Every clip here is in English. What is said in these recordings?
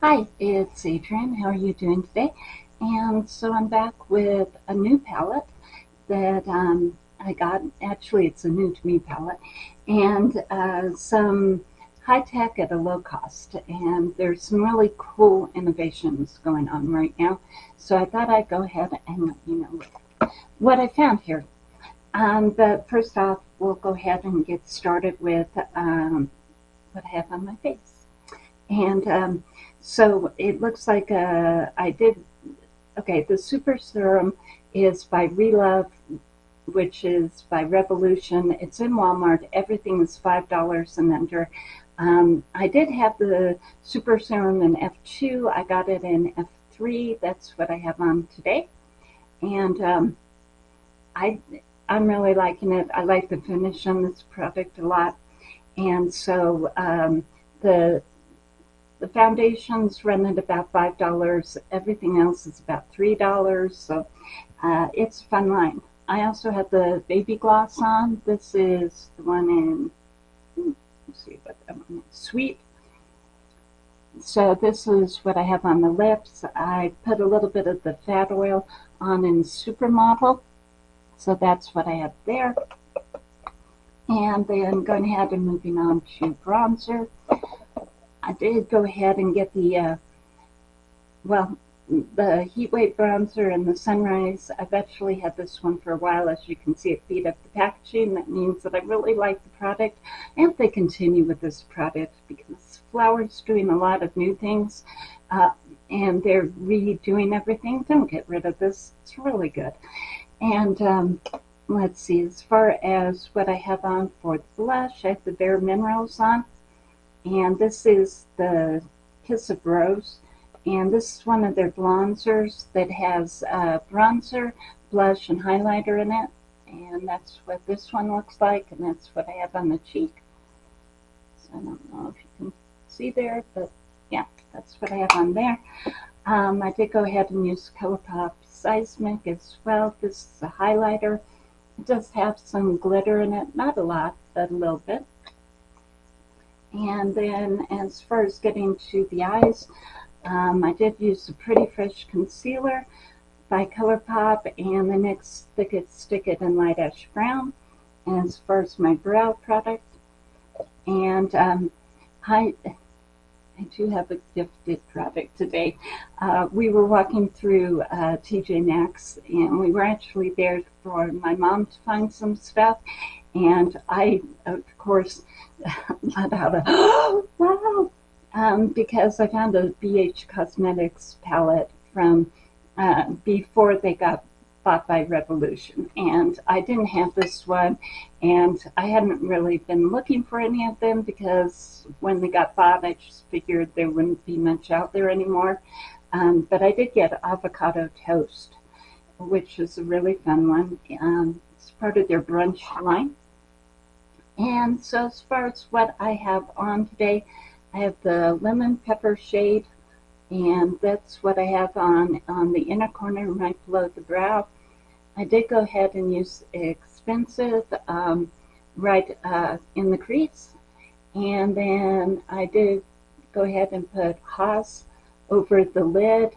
Hi, it's Adrienne. How are you doing today? And so I'm back with a new palette that um, I got. Actually, it's a new to me palette. And uh, some high tech at a low cost. And there's some really cool innovations going on right now. So I thought I'd go ahead and let you know what I found here. Um, but first off, we'll go ahead and get started with um, what I have on my face. And um, so it looks like uh, I did, okay, the Super Serum is by Relove, which is by Revolution. It's in Walmart. Everything is $5 and under. Um, I did have the Super Serum in F2. I got it in F3. That's what I have on today. And um, I, I'm really liking it. I like the finish on this product a lot. And so um, the the foundations run at about $5. Everything else is about $3. So uh, it's a fun line. I also have the baby gloss on. This is the one in, hmm, let's see what that one is, Sweet. So this is what I have on the lips. I put a little bit of the fat oil on in Supermodel. So that's what I have there. And then going ahead and moving on to bronzer. I did go ahead and get the, uh, well, the Heat Wave Bronzer and the Sunrise. I've actually had this one for a while. As you can see, it beat up the packaging. That means that I really like the product. And they continue with this product because Flower's doing a lot of new things. Uh, and they're redoing everything. Don't get rid of this. It's really good. And um, let's see, as far as what I have on for the blush, I have the Bare Minerals on. And this is the Kiss of Rose. And this is one of their bronzers that has uh, bronzer, blush, and highlighter in it. And that's what this one looks like, and that's what I have on the cheek. So I don't know if you can see there, but yeah, that's what I have on there. Um, I did go ahead and use ColourPop Seismic as well. This is a highlighter. It does have some glitter in it, not a lot, but a little bit. And then as far as getting to the eyes, um, I did use the Pretty Fresh Concealer by ColourPop and the NYX Thick It Stick It in Light Ash Brown. And as far as my brow product, and um, I, I do have a gifted product today. Uh, we were walking through uh, TJ Maxx and we were actually there for my mom to find some stuff. And I, of course, let out a, oh, wow, um, because I found a BH Cosmetics palette from uh, before they got bought by Revolution. And I didn't have this one, and I hadn't really been looking for any of them because when they got bought, I just figured there wouldn't be much out there anymore. Um, but I did get Avocado Toast, which is a really fun one. Um, it's part of their brunch line. And so as far as what I have on today, I have the lemon pepper shade and that's what I have on on the inner corner right below the brow. I did go ahead and use expensive um, right uh, in the crease and then I did go ahead and put Haas over the lid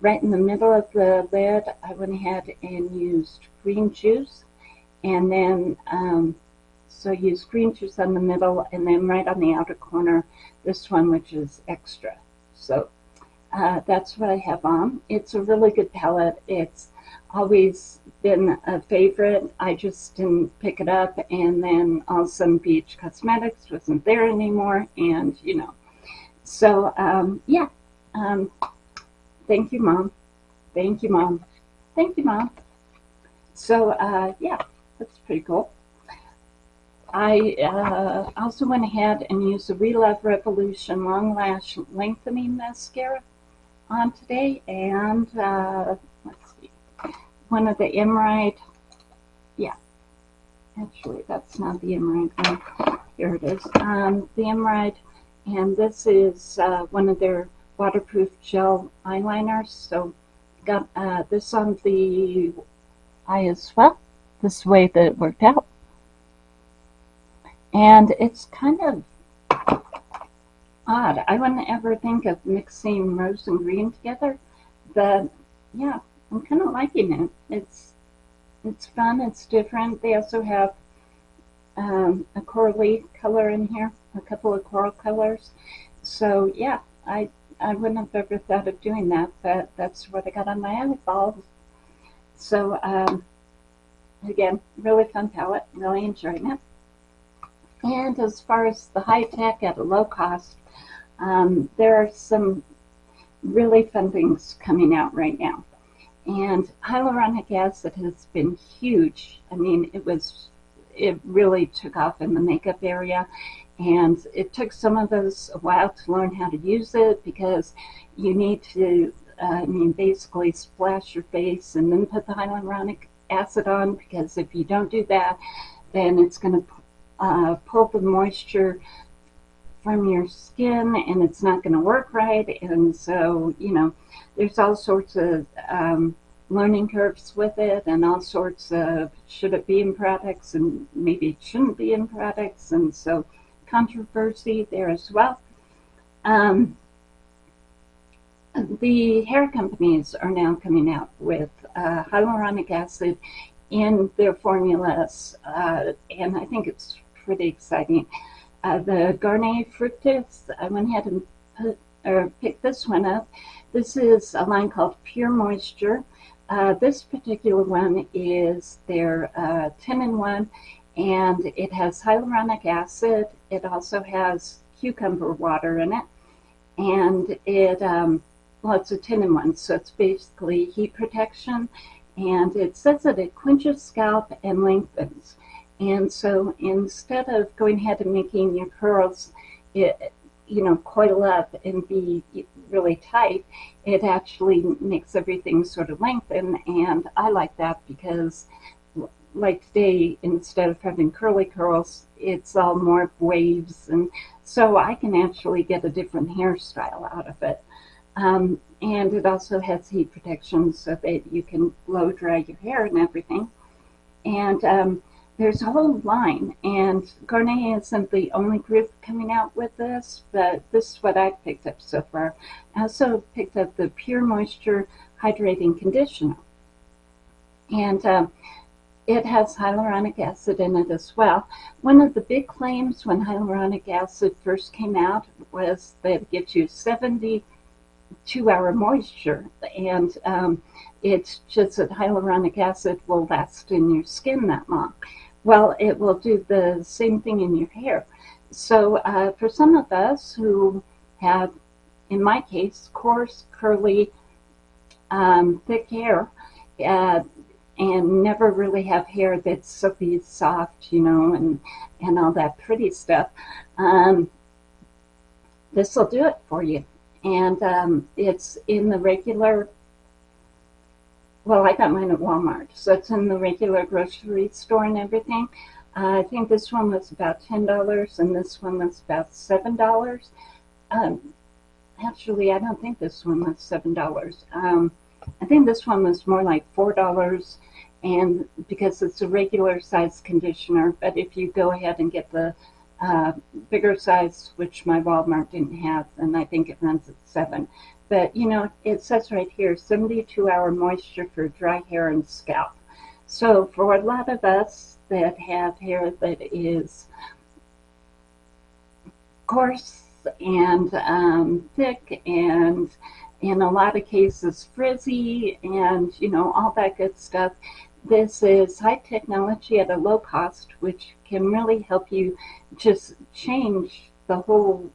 right in the middle of the lid I went ahead and used green juice and then um, so use green juice on the middle and then right on the outer corner, this one, which is extra. So uh, that's what I have on. It's a really good palette. It's always been a favorite. I just didn't pick it up and then all of a sudden BH Cosmetics wasn't there anymore and you know. So um, yeah, um, thank you mom. Thank you mom. Thank you mom. So uh, yeah, that's pretty cool. I uh, also went ahead and used the Relove Revolution Long Lash Lengthening Mascara on today. And uh, let's see, one of the Emerald, yeah, actually that's not the Emerald one. Here it is. Um, the Emerald, and this is uh, one of their waterproof gel eyeliners. So got uh, this on the eye as well. This way that it worked out and it's kind of odd. I wouldn't ever think of mixing rose and green together, but yeah, I'm kind of liking it. It's it's fun. It's different. They also have um, a corally color in here, a couple of coral colors. So yeah, I I wouldn't have ever thought of doing that, but that's what I got on my eyeballs. So um, again, really fun palette. Really enjoying it. And as far as the high tech at a low cost, um, there are some really fun things coming out right now. And hyaluronic acid has been huge. I mean, it was, it really took off in the makeup area. And it took some of us a while to learn how to use it because you need to, uh, I mean, basically splash your face and then put the hyaluronic acid on because if you don't do that, then it's going to uh, pull the moisture from your skin and it's not going to work right. And so, you know, there's all sorts of um, learning curves with it and all sorts of should it be in products and maybe it shouldn't be in products. And so controversy there as well. Um, the hair companies are now coming out with uh, hyaluronic acid in their formulas, uh, and I think it's pretty exciting. Uh, the Garnier Fructis, I went ahead and put, or picked this one up. This is a line called Pure Moisture. Uh, this particular one is their uh, 10 in 1 and it has hyaluronic acid. It also has cucumber water in it. And it, um, well, of a 10 in 1, so it's basically heat protection. And it says that it quenches scalp and lengthens. And so instead of going ahead and making your curls, it, you know, coil up and be really tight, it actually makes everything sort of lengthen. And I like that because like today, instead of having curly curls, it's all more waves. And so I can actually get a different hairstyle out of it. Um, and it also has heat protection so that you can blow dry your hair and everything. And um, there's a whole line, and Garnier isn't the only group coming out with this, but this is what I've picked up so far. I also picked up the Pure Moisture Hydrating Conditioner. And um, it has hyaluronic acid in it as well. One of the big claims when hyaluronic acid first came out was that it gives you 72 hour moisture. And um, it's just that hyaluronic acid will last in your skin that long. Well, it will do the same thing in your hair. So uh, for some of us who have, in my case, coarse, curly, um, thick hair, uh, and never really have hair that's silky soft, you know, and, and all that pretty stuff, um, this will do it for you. And um, it's in the regular well, I got mine at Walmart, so it's in the regular grocery store and everything. Uh, I think this one was about $10 and this one was about $7. Um, actually, I don't think this one was $7. Um, I think this one was more like $4 and because it's a regular size conditioner, but if you go ahead and get the uh, bigger size, which my Walmart didn't have, and I think it runs at 7 but, you know, it says right here, 72 hour moisture for dry hair and scalp. So for a lot of us that have hair that is coarse and um, thick and in a lot of cases frizzy and, you know, all that good stuff, this is high technology at a low cost, which can really help you just change the whole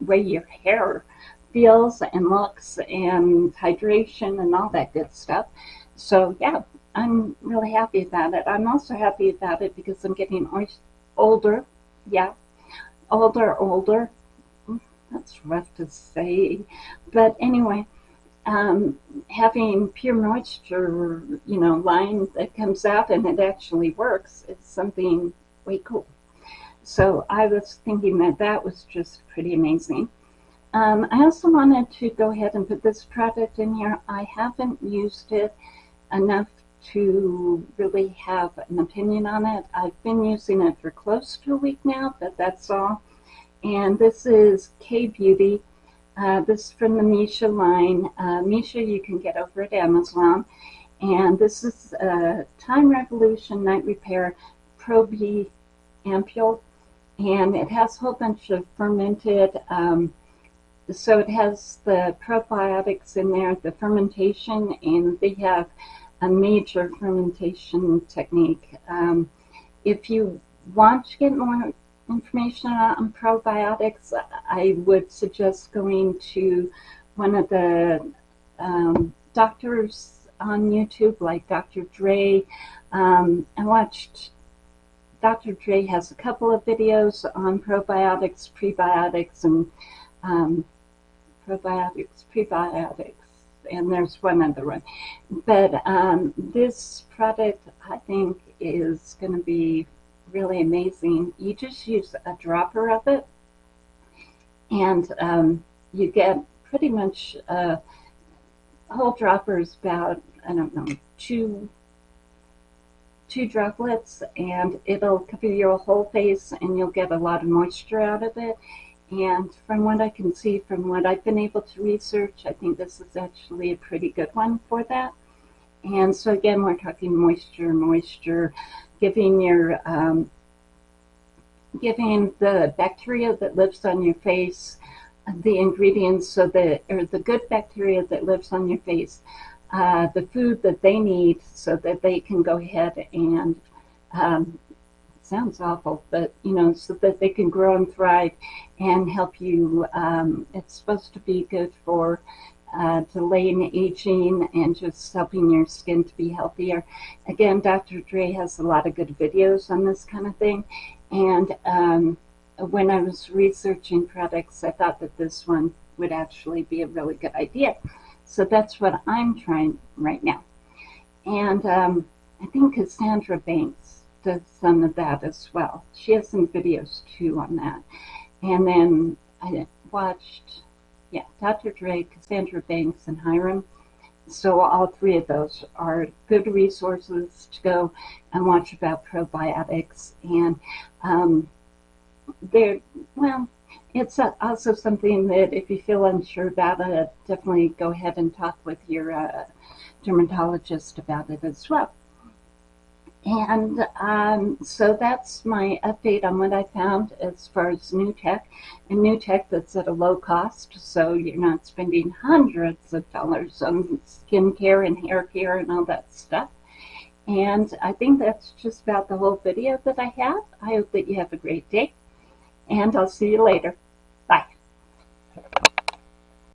way your hair feels and looks and hydration and all that good stuff. So yeah, I'm really happy about it. I'm also happy about it because I'm getting older. Yeah, older, older. That's rough to say. But anyway, um, having pure moisture, you know, line that comes out and it actually works is something way cool. So I was thinking that that was just pretty amazing. Um, I also wanted to go ahead and put this product in here. I haven't used it enough to really have an opinion on it. I've been using it for close to a week now, but that's all. and this is K Beauty. Uh, this is from the Missha line. Uh, Missha you can get over at Amazon. And this is uh, Time Revolution Night Repair Pro B ampule. And it has a whole bunch of fermented, um, so it has the probiotics in there, the fermentation, and they have a major fermentation technique. Um, if you want to get more information on probiotics, I would suggest going to one of the um, doctors on YouTube, like Dr. Dray. Um, I watched Dr. Dray has a couple of videos on probiotics, prebiotics, and um, probiotics, prebiotics, and there's one other one. But um, this product, I think, is going to be really amazing. You just use a dropper of it, and um, you get pretty much uh, whole droppers about I don't know two two droplets, and it'll cover your whole face, and you'll get a lot of moisture out of it. And from what I can see, from what I've been able to research, I think this is actually a pretty good one for that. And so again, we're talking moisture, moisture, giving your um, giving the bacteria that lives on your face the ingredients so that or the good bacteria that lives on your face uh, the food that they need so that they can go ahead and um, sounds awful but you know so that they can grow and thrive and help you um, it's supposed to be good for uh, delaying aging and just helping your skin to be healthier. Again, Dr. Dray has a lot of good videos on this kind of thing. And um, when I was researching products, I thought that this one would actually be a really good idea. So that's what I'm trying right now. And um, I think Cassandra Bankson does some of that as well. She has some videos too on that. And then I watched yeah, Dr. Dray, Cassandra Bankson, and Hyram. So all three of those are good resources to go and watch about probiotics. And um, they're, well, it's also something that if you feel unsure about it, definitely go ahead and talk with your uh, dermatologist about it as well. And um, so that's my update on what I found as far as new tech. And new tech that's at a low cost, so you're not spending hundreds of dollars on skincare and hair care and all that stuff. And I think that's just about the whole video that I have. I hope that you have a great day, and I'll see you later. Bye.